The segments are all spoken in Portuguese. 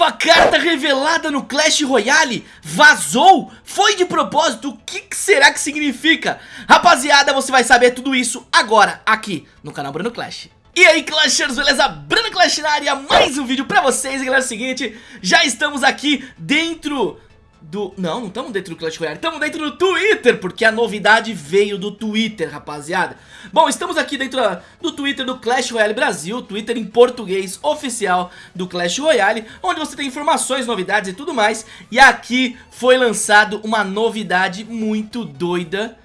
nova carta revelada no Clash Royale vazou? Foi de propósito? O que será que significa? Rapaziada, você vai saber tudo isso agora, aqui no canal Bruno Clash. E aí Clashers, beleza? Bruno Clash na área, mais um vídeo pra vocês, galera, é o seguinte, já estamos aqui dentro do... Não, não estamos dentro do Clash Royale, estamos dentro do Twitter, porque a novidade veio do Twitter, rapaziada. Bom, estamos aqui dentro do Twitter do Clash Royale Brasil, Twitter em português oficial do Clash Royale, onde você tem informações, novidades e tudo mais. E aqui foi lançado uma novidade muito doida,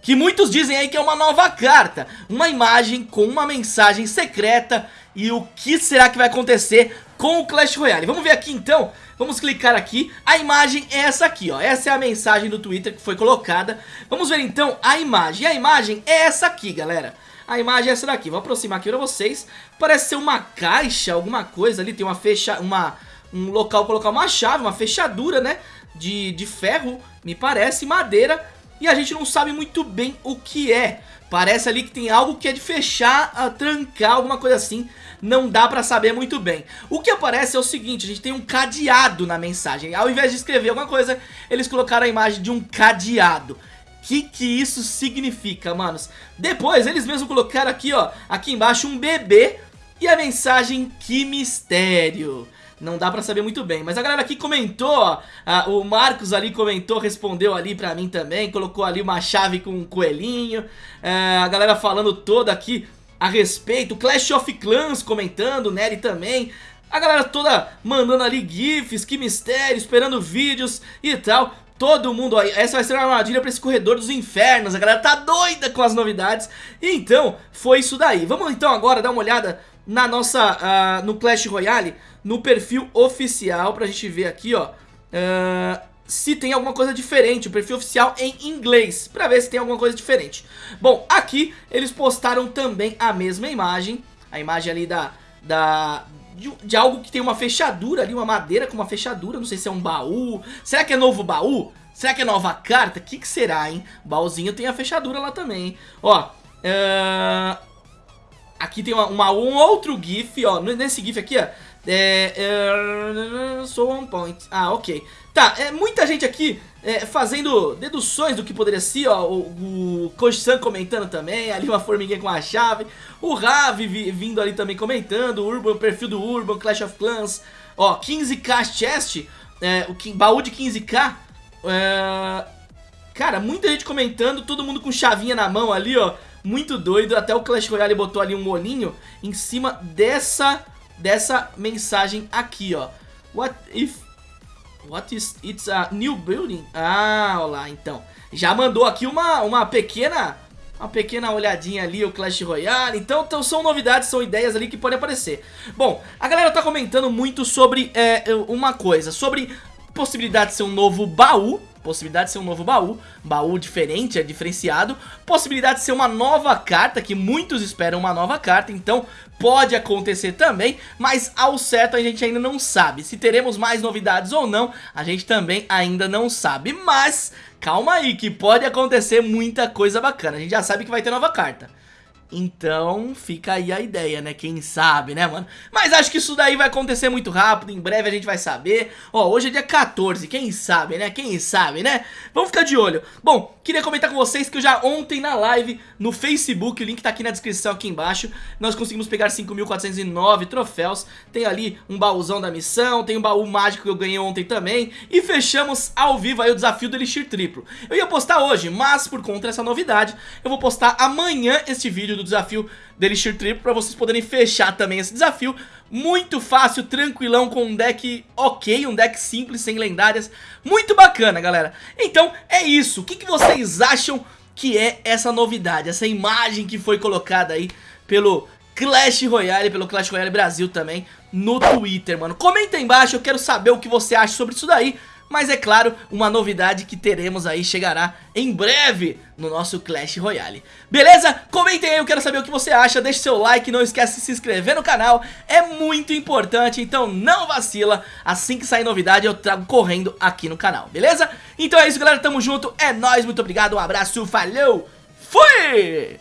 que muitos dizem aí que é uma nova carta, uma imagem com uma mensagem secreta e o que será que vai acontecer com o Clash Royale. Vamos ver aqui então, vamos clicar aqui, a imagem é essa aqui, ó, essa é a mensagem do Twitter que foi colocada. Vamos ver então a imagem, a imagem é essa aqui, galera. A imagem é essa daqui, vou aproximar aqui pra vocês. Parece ser uma caixa, alguma coisa ali, tem uma fecha, uma, um local colocar uma chave, uma fechadura, né, de, de ferro, me parece, madeira. E a gente não sabe muito bem o que é. Parece ali que tem algo que é de fechar, a trancar, alguma coisa assim. Não dá pra saber muito bem. O que aparece é o seguinte, a gente tem um cadeado na mensagem. Ao invés de escrever alguma coisa, eles colocaram a imagem de um cadeado. Que que isso significa, manos? Depois, eles mesmos colocaram aqui, ó, aqui embaixo um bebê e a mensagem Que Mistério. Não dá pra saber muito bem, mas a galera aqui comentou, ó, o Marcos ali comentou, respondeu ali pra mim também, colocou ali uma chave com um coelhinho, é, a galera falando toda aqui a respeito, Clash of Clans comentando, Nery também, a galera toda mandando ali gifs, que mistério, esperando vídeos e tal. Todo mundo, aí, essa vai ser uma armadilha pra esse corredor dos infernos, a galera tá doida com as novidades. Então, foi isso daí. Vamos então agora dar uma olhada na nossa, uh, no Clash Royale, no perfil oficial, pra gente ver aqui, ó, uh, se tem alguma coisa diferente, o perfil oficial em inglês, pra ver se tem alguma coisa diferente. Bom, aqui eles postaram também a mesma imagem, a imagem ali da, da, de, de, algo que tem uma fechadura ali, uma madeira com uma fechadura, não sei se é um baú, será que é novo baú? Será que é nova carta? O que, que será, hein? Baúzinho tem a fechadura lá também, hein? Ó, uh, aqui tem uma, uma, um outro gif, ó, nesse gif aqui, ó, é, é, sou on point. Ah, ok. Tá, é, muita gente aqui é, fazendo deduções do que poderia ser, ó, o, o Koji-san comentando também, ali uma formiguinha com a chave, o Ravi vindo ali também comentando, o Urban, o perfil do Urban, Clash of Clans, ó, 15k chest, é, o baú de 15k, é, cara, muita gente comentando, todo mundo com chavinha na mão ali, ó, muito doido, até o Clash Royale botou ali um olhinho em cima dessa dessa mensagem aqui, ó. What if... What is... It's a new building? Ah, olha lá, então. Já mandou aqui uma, uma pequena... Uma pequena olhadinha ali, o Clash Royale. Então, então são novidades, são ideias ali que podem aparecer. Bom, a galera tá comentando muito sobre é, uma coisa. Sobre possibilidade de ser um novo baú possibilidade de ser um novo baú, baú diferente, é diferenciado, possibilidade de ser uma nova carta, que muitos esperam uma nova carta, então pode acontecer também, mas ao certo a gente ainda não sabe, se teremos mais novidades ou não, a gente também ainda não sabe, mas calma aí que pode acontecer muita coisa bacana, a gente já sabe que vai ter nova carta. Então fica aí a ideia, né? Quem sabe, né, mano? Mas acho que isso daí vai acontecer muito rápido, em breve a gente vai saber. Ó, hoje é dia 14, quem sabe, né? Quem sabe, né? Vamos ficar de olho. Bom, queria comentar com vocês que eu já ontem na live no Facebook, o link tá aqui na descrição aqui embaixo, nós conseguimos pegar 5.409 troféus. Tem ali um baúzão da missão, tem um baú mágico que eu ganhei ontem também. E fechamos ao vivo aí o desafio do Elixir Triplo. Eu ia postar hoje, mas por conta dessa novidade, eu vou postar amanhã este vídeo do do desafio da Elixir para vocês poderem fechar também esse desafio. Muito fácil, tranquilão, com um deck ok, um deck simples, sem lendárias. Muito bacana, galera. Então, é isso. O que, que vocês acham que é essa novidade? Essa imagem que foi colocada aí pelo Clash Royale, pelo Clash Royale Brasil também, no Twitter, mano. Comenta aí embaixo, eu quero saber o que você acha sobre isso daí. Mas é claro, uma novidade que teremos aí chegará em breve no nosso Clash Royale. Beleza? Comentem aí, eu quero saber o que você acha, deixe seu like, não esquece de se inscrever no canal, é muito importante, então não vacila, assim que sair novidade eu trago correndo aqui no canal, beleza? Então é isso galera, tamo junto, é nóis, muito obrigado, um abraço, falhou, fui!